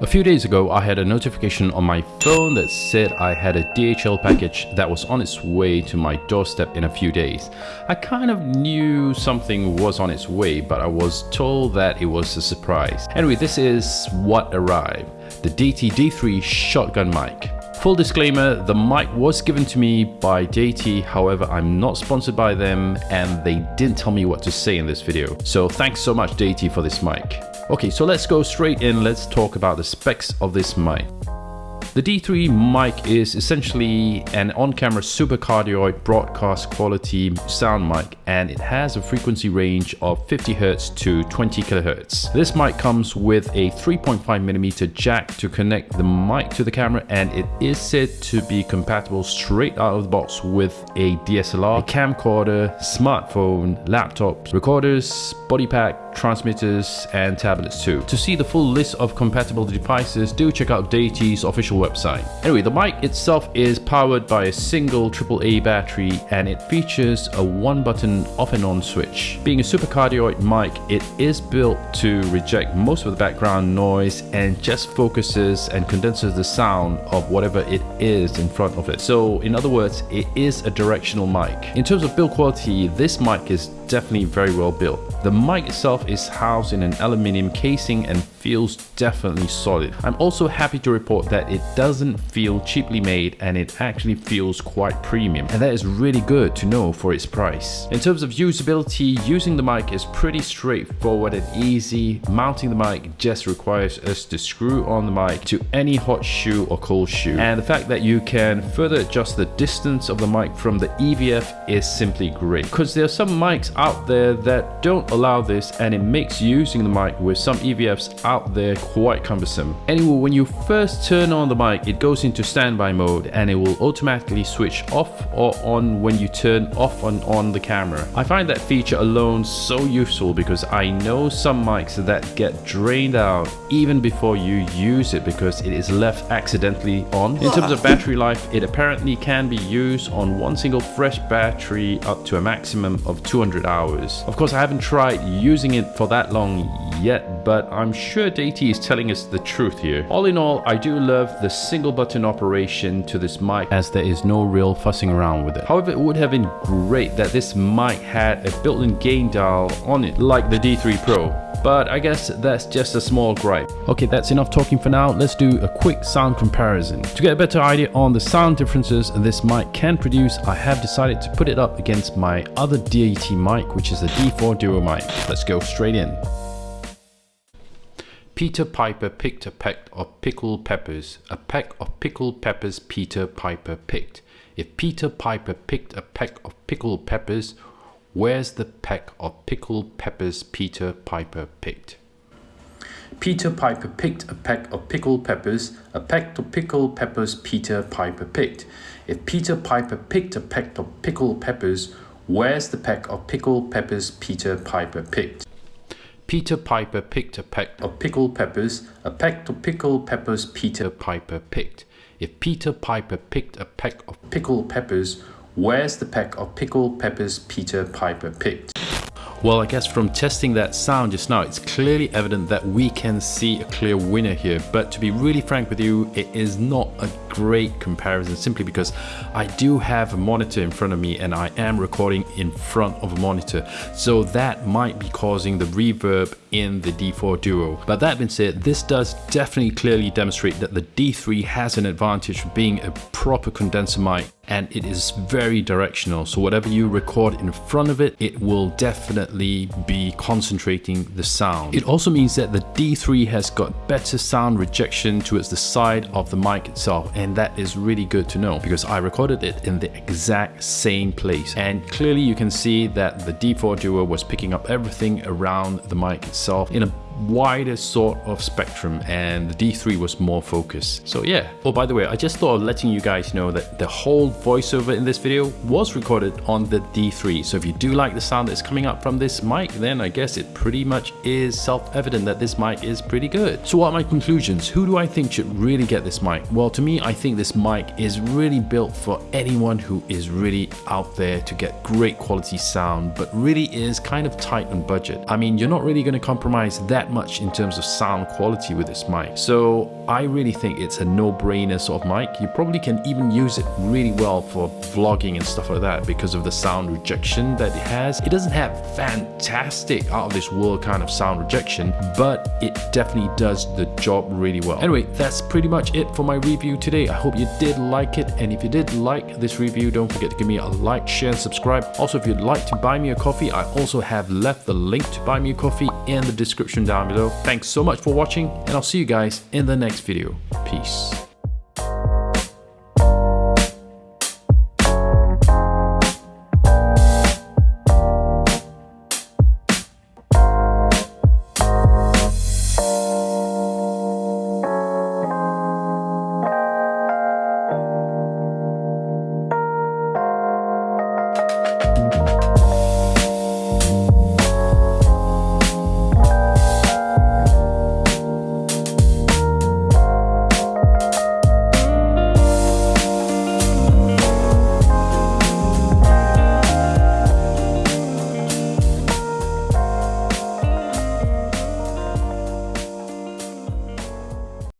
A few days ago, I had a notification on my phone that said I had a DHL package that was on its way to my doorstep in a few days. I kind of knew something was on its way, but I was told that it was a surprise. Anyway, this is what arrived. The Deity D3 shotgun mic. Full disclaimer, the mic was given to me by Deity, however I'm not sponsored by them and they didn't tell me what to say in this video. So thanks so much Deity for this mic. Okay, so let's go straight in. Let's talk about the specs of this mic. The D3 mic is essentially an on-camera supercardioid broadcast quality sound mic and it has a frequency range of 50Hz to 20 kHz. This mic comes with a 3.5mm jack to connect the mic to the camera and it is said to be compatible straight out of the box with a DSLR, a camcorder, smartphone, laptops, recorders, body pack, transmitters and tablets too. To see the full list of compatible devices, do check out Deity's official website. Anyway, the mic itself is powered by a single AAA battery and it features a one button off and on switch. Being a supercardioid mic, it is built to reject most of the background noise and just focuses and condenses the sound of whatever it is in front of it. So in other words, it is a directional mic. In terms of build quality, this mic is definitely very well built. The mic itself is housed in an aluminium casing and feels definitely solid. I'm also happy to report that it doesn't feel cheaply made and it actually feels quite premium and that is really good to know for its price. In terms of usability, using the mic is pretty straightforward and easy. Mounting the mic just requires us to screw on the mic to any hot shoe or cold shoe and the fact that you can further adjust the distance of the mic from the EVF is simply great because there are some mics out there that don't allow this and it makes using the mic with some EVFs out there quite cumbersome. Anyway, when you first turn on the mic, it goes into standby mode and it will automatically switch off or on when you turn off and on the camera. I find that feature alone so useful because I know some mics that get drained out even before you use it because it is left accidentally on. In terms of battery life, it apparently can be used on one single fresh battery up to a maximum of 200 hours. Of course, I haven't tried using it for that long yet, but I'm sure Deity is telling us the truth here. All in all, I do love the single button operation to this mic as there is no real fussing around with it. However, it would have been great that this mic had a built-in gain dial on it like the D3 Pro but I guess that's just a small gripe. Okay, that's enough talking for now. Let's do a quick sound comparison. To get a better idea on the sound differences this mic can produce, I have decided to put it up against my other Deity mic, which is the D4 Duo mic. Let's go straight in. Peter Piper picked a peck of pickled peppers. A peck of pickled peppers Peter Piper picked. If Peter Piper picked a peck of pickled peppers, where's the peck of pickled peppers Peter Piper picked? Peter Piper picked a peck of pickled peppers, a peck of pickled peppers Peter Piper picked. If Peter Piper picked a peck of pickled peppers, where's the peck of pickled peppers Peter Piper picked? Peter Piper picked a peck of pickled peppers, a peck of pickled peppers Peter Piper picked. If Peter Piper picked a peck of pickled peppers, where's the peck of pickled peppers Peter Piper picked? Well, I guess from testing that sound just now, it's clearly evident that we can see a clear winner here. But to be really frank with you, it is not a great comparison simply because I do have a monitor in front of me and I am recording in front of a monitor. So that might be causing the reverb in the D4 Duo. But that being said, this does definitely clearly demonstrate that the D3 has an advantage for being a proper condenser mic and it is very directional. So whatever you record in front of it, it will definitely be concentrating the sound. It also means that the D3 has got better sound rejection towards the side of the mic itself. And that is really good to know because I recorded it in the exact same place. And clearly you can see that the D4 Duo was picking up everything around the mic itself in a wider sort of spectrum and the D3 was more focused. So yeah. Oh, by the way, I just thought of letting you guys know that the whole voiceover in this video was recorded on the D3. So if you do like the sound that's coming up from this mic, then I guess it pretty much is self-evident that this mic is pretty good. So what are my conclusions? Who do I think should really get this mic? Well, to me, I think this mic is really built for anyone who is really out there to get great quality sound, but really is kind of tight on budget. I mean, you're not really going to compromise that much in terms of sound quality with this mic. So I really think it's a no-brainer sort of mic. You probably can even use it really well for vlogging and stuff like that because of the sound rejection that it has. It doesn't have fantastic out of this world kind of sound rejection, but it definitely does the job really well. Anyway, that's pretty much it for my review today. I hope you did like it. And if you did like this review, don't forget to give me a like, share, and subscribe. Also, if you'd like to buy me a coffee, I also have left the link to buy me a coffee in the description down below. Thanks so much for watching, and I'll see you guys in the next video. Peace.